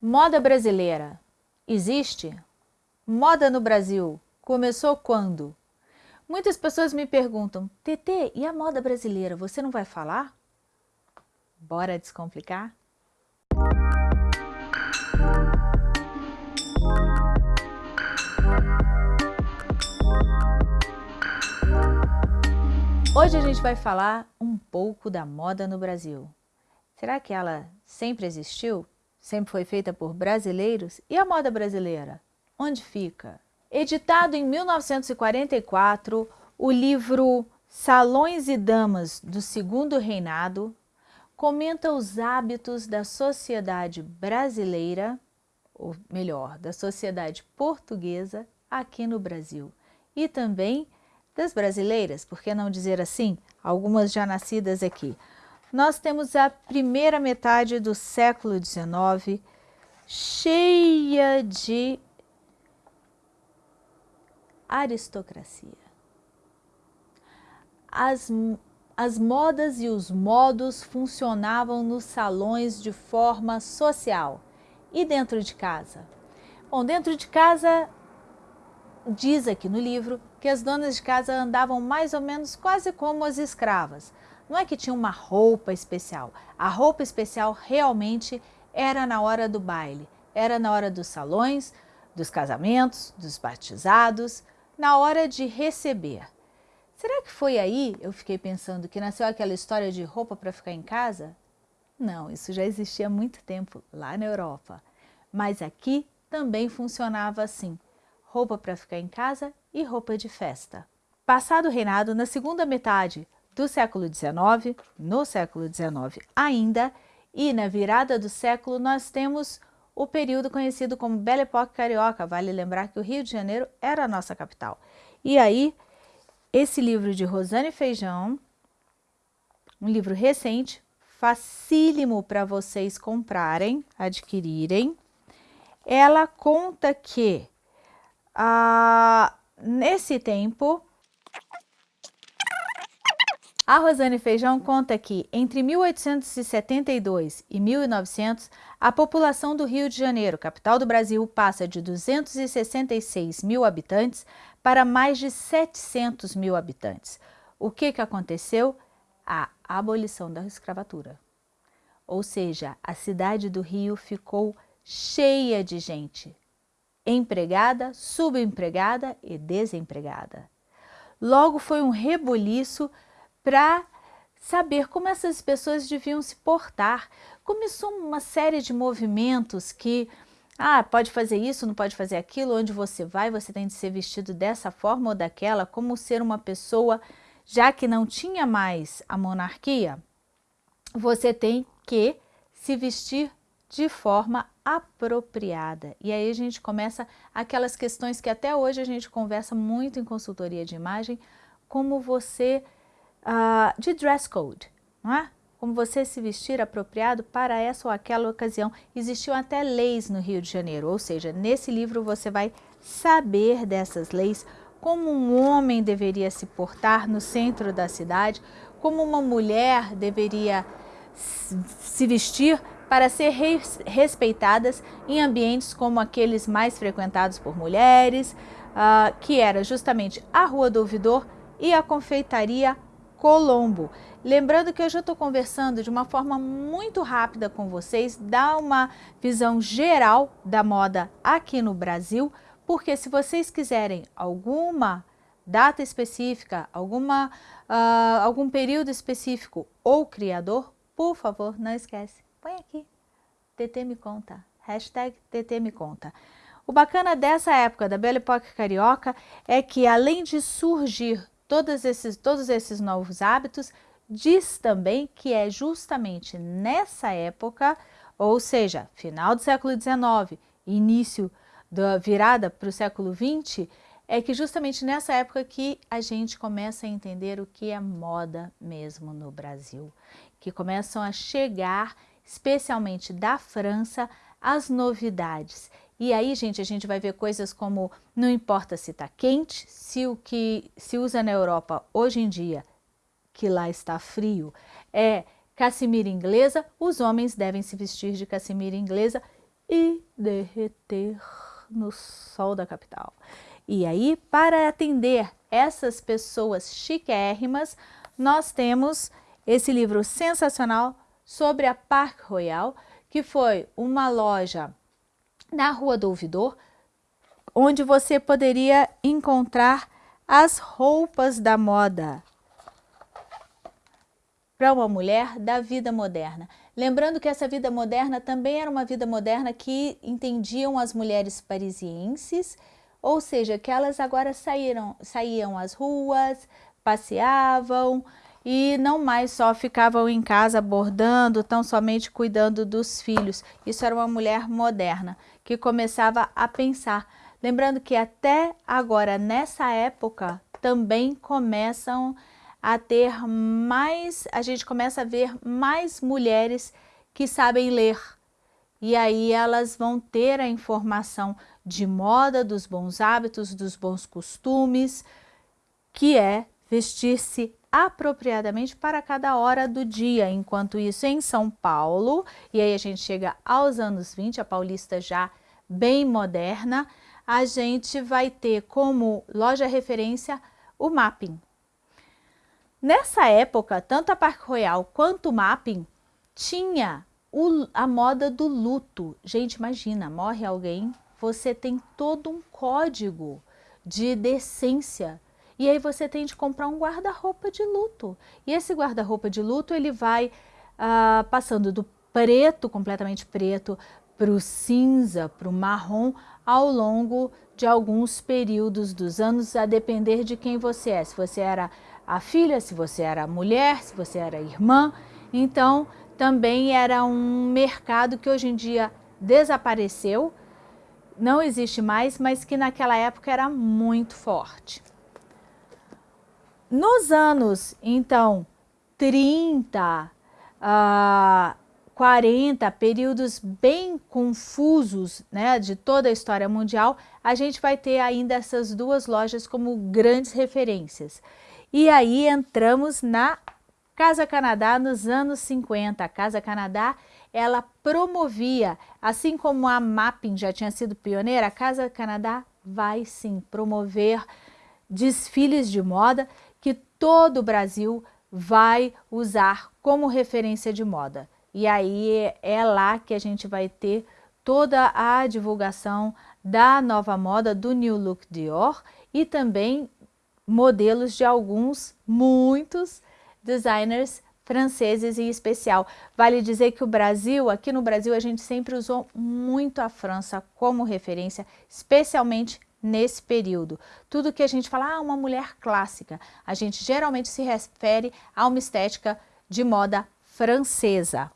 Moda brasileira existe? Moda no Brasil começou quando? Muitas pessoas me perguntam, TT, e a moda brasileira, você não vai falar? Bora descomplicar? Hoje a gente vai falar um pouco da moda no Brasil. Será que ela sempre existiu? Sempre foi feita por brasileiros, e a moda brasileira? Onde fica? Editado em 1944, o livro Salões e Damas do Segundo Reinado comenta os hábitos da sociedade brasileira, ou melhor, da sociedade portuguesa aqui no Brasil e também das brasileiras, por que não dizer assim, algumas já nascidas aqui nós temos a primeira metade do século XIX cheia de aristocracia. As, as modas e os modos funcionavam nos salões de forma social e dentro de casa. Bom, dentro de casa, diz aqui no livro que as donas de casa andavam mais ou menos quase como as escravas, não é que tinha uma roupa especial. A roupa especial realmente era na hora do baile, era na hora dos salões, dos casamentos, dos batizados, na hora de receber. Será que foi aí, eu fiquei pensando, que nasceu aquela história de roupa para ficar em casa? Não, isso já existia há muito tempo lá na Europa. Mas aqui também funcionava assim, roupa para ficar em casa e roupa de festa. Passado o reinado, na segunda metade do século XIX, no século XIX ainda, e na virada do século nós temos o período conhecido como Belle Époque Carioca, vale lembrar que o Rio de Janeiro era a nossa capital. E aí, esse livro de Rosane Feijão, um livro recente, facílimo para vocês comprarem, adquirirem, ela conta que ah, nesse tempo a Rosane Feijão conta que, entre 1872 e 1900, a população do Rio de Janeiro, capital do Brasil, passa de 266 mil habitantes para mais de 700 mil habitantes. O que, que aconteceu? A abolição da escravatura. Ou seja, a cidade do Rio ficou cheia de gente, empregada, subempregada e desempregada. Logo foi um rebuliço para saber como essas pessoas deviam se portar. Começou uma série de movimentos que, ah, pode fazer isso, não pode fazer aquilo, onde você vai, você tem de ser vestido dessa forma ou daquela, como ser uma pessoa, já que não tinha mais a monarquia, você tem que se vestir de forma apropriada. E aí a gente começa aquelas questões que até hoje a gente conversa muito em consultoria de imagem, como você uh, de dress code, não é? Como você se vestir apropriado para essa ou aquela ocasião. Existiam até leis no Rio de Janeiro, ou seja, nesse livro você vai saber dessas leis, como um homem deveria se portar no centro da cidade, como uma mulher deveria se vestir para ser respeitadas em ambientes como aqueles mais frequentados por mulheres, uh, que era justamente a Rua do Ouvidor e a confeitaria Colombo. Lembrando que eu já estou conversando de uma forma muito rápida com vocês, dá uma visão geral da moda aqui no Brasil, porque se vocês quiserem alguma data específica, alguma, uh, algum período específico ou criador, por favor, não esquece, põe aqui, TT me conta, hashtag TT me conta. O bacana dessa época da Belle Époque Carioca é que além de surgir todos esses, todos esses novos hábitos, diz também que é justamente nessa época, ou seja, final do século XIX, início da virada para o século XX, é que justamente nessa época que a gente começa a entender o que é moda mesmo no Brasil, que começam a chegar, especialmente da França, as novidades. E aí, gente, a gente vai ver coisas como não importa se está quente, se o que se usa na Europa hoje em dia, que lá está frio, é cassimira inglesa, os homens devem se vestir de cassimira inglesa e derreter no sol da capital. E aí, para atender essas pessoas chiquérrimas, nós temos esse livro sensacional sobre a Park Royal, que foi uma loja na Rua do Ouvidor, onde você poderia encontrar as roupas da moda para uma mulher da vida moderna. Lembrando que essa vida moderna também era uma vida moderna que entendiam as mulheres parisienses, ou seja, que elas agora saíram, saíam às ruas, passeavam e não mais só ficavam em casa bordando, tão somente cuidando dos filhos. Isso era uma mulher moderna que começava a pensar. Lembrando que até agora, nessa época, também começam a ter mais, a gente começa a ver mais mulheres que sabem ler. E aí elas vão ter a informação de moda, dos bons hábitos, dos bons costumes, que é vestir-se apropriadamente para cada hora do dia. Enquanto isso, em São Paulo, e aí a gente chega aos anos 20, a paulista já bem moderna, a gente vai ter como loja referência o Mapping. Nessa época, tanto a Parque Royal quanto o Mapping tinha o, a moda do luto. Gente, imagina, morre alguém, você tem todo um código de decência. E aí você tem de comprar um guarda-roupa de luto. E esse guarda-roupa de luto, ele vai ah, passando do preto, completamente preto, para o cinza, para o marrom, ao longo de alguns períodos dos anos, a depender de quem você é. Se você era a filha, se você era a mulher, se você era a irmã. Então, também era um mercado que hoje em dia desapareceu, não existe mais, mas que naquela época era muito forte. Nos anos, então, 30, uh, 40, períodos bem confusos né, de toda a história mundial, a gente vai ter ainda essas duas lojas como grandes referências. E aí entramos na Casa Canadá nos anos 50. A Casa Canadá, ela promovia, assim como a Mapping já tinha sido pioneira, a Casa Canadá vai sim promover desfiles de moda todo o Brasil vai usar como referência de moda. E aí é lá que a gente vai ter toda a divulgação da nova moda do New Look Dior e também modelos de alguns, muitos designers franceses em especial. Vale dizer que o Brasil, aqui no Brasil, a gente sempre usou muito a França como referência, especialmente nesse período. Tudo que a gente fala, ah, uma mulher clássica, a gente geralmente se refere a uma estética de moda francesa.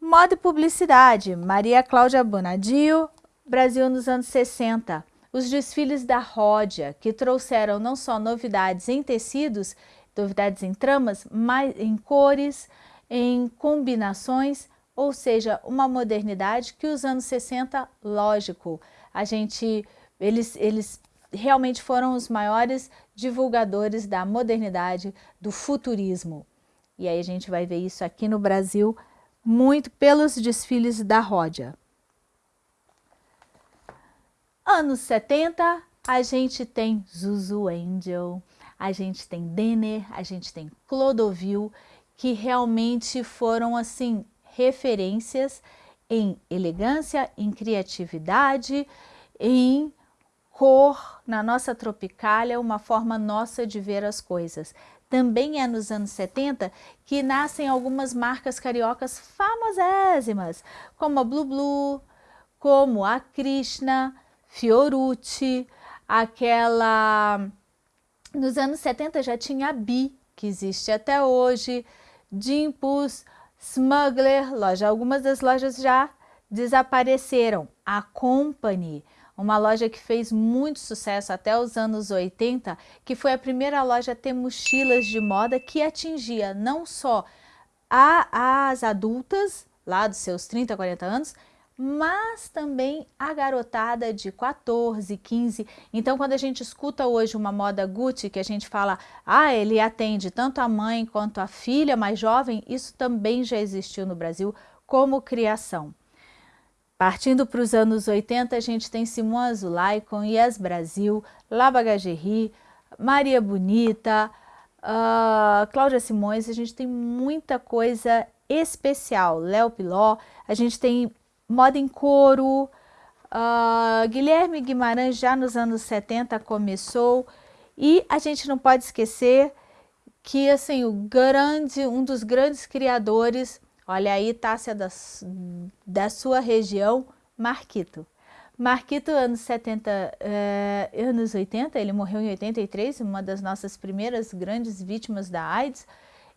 Moda e publicidade, Maria Cláudia Bonadio, Brasil nos anos 60 os desfiles da Ródia, que trouxeram não só novidades em tecidos, novidades em tramas, mas em cores, em combinações, ou seja, uma modernidade que os anos 60, lógico, a gente, eles, eles realmente foram os maiores divulgadores da modernidade, do futurismo. E aí a gente vai ver isso aqui no Brasil muito pelos desfiles da Ródia. Anos 70, a gente tem Zuzu Angel, a gente tem Denner, a gente tem Clodovil, que realmente foram assim referências em elegância, em criatividade, em cor, na nossa tropicália, uma forma nossa de ver as coisas. Também é nos anos 70 que nascem algumas marcas cariocas famosíssimas, como a Blue Blue, como a Krishna, Fiorucci, aquela... Nos anos 70 já tinha a Bi, que existe até hoje, Dimpus, Smuggler, loja. Algumas das lojas já desapareceram. A Company, uma loja que fez muito sucesso até os anos 80, que foi a primeira loja a ter mochilas de moda que atingia não só a, as adultas, lá dos seus 30, 40 anos, mas também a garotada de 14, 15. Então, quando a gente escuta hoje uma moda Gucci, que a gente fala, ah, ele atende tanto a mãe quanto a filha mais jovem, isso também já existiu no Brasil como criação. Partindo para os anos 80, a gente tem Simon Azulay com Yes Brasil, La Bagagerie, Maria Bonita, uh, Cláudia Simões, a gente tem muita coisa especial, Léo Piló, a gente tem moda em couro, uh, Guilherme Guimarães já nos anos 70 começou, e a gente não pode esquecer que assim, o grande, um dos grandes criadores Olha aí, Tássia da, da sua região, Marquito. Marquito, anos 70, eh, anos 80, ele morreu em 83, uma das nossas primeiras grandes vítimas da AIDS.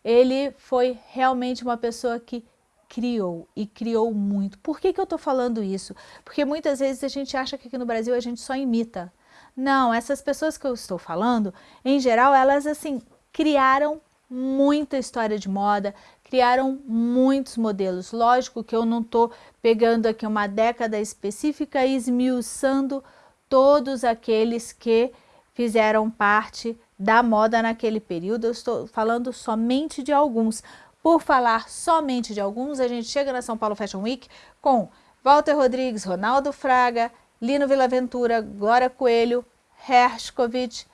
Ele foi realmente uma pessoa que criou e criou muito. Por que, que eu estou falando isso? Porque muitas vezes a gente acha que aqui no Brasil a gente só imita. Não, essas pessoas que eu estou falando, em geral, elas assim criaram muita história de moda, criaram muitos modelos. Lógico que eu não estou pegando aqui uma década específica e esmiuçando todos aqueles que fizeram parte da moda naquele período. Eu estou falando somente de alguns. Por falar somente de alguns, a gente chega na São Paulo Fashion Week com Walter Rodrigues, Ronaldo Fraga, Lino Villaventura, Glória Coelho, Hershkovich.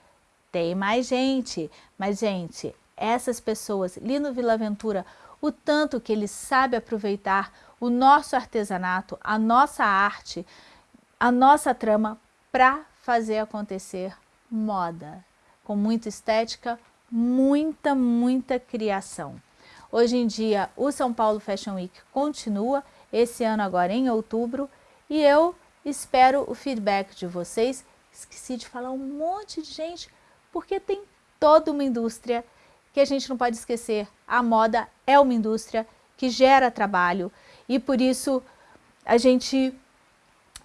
Tem mais gente, mas gente, essas pessoas, Lino Villaventura, o tanto que ele sabe aproveitar o nosso artesanato, a nossa arte, a nossa trama para fazer acontecer moda, com muita estética, muita, muita criação. Hoje em dia, o São Paulo Fashion Week continua, esse ano agora em outubro, e eu espero o feedback de vocês. Esqueci de falar um monte de gente, porque tem toda uma indústria que a gente não pode esquecer, a moda é uma indústria que gera trabalho e por isso a gente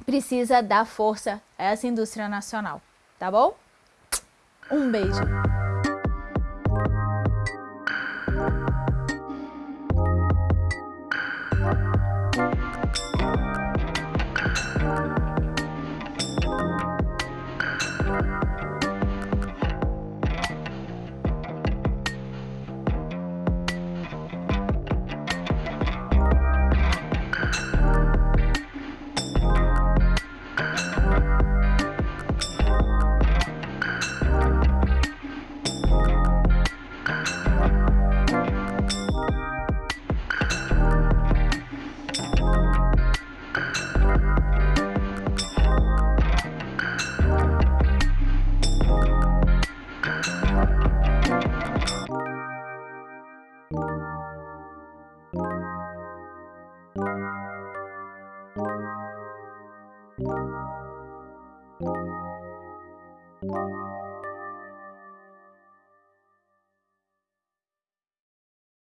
precisa dar força a essa indústria nacional, tá bom? Um beijo!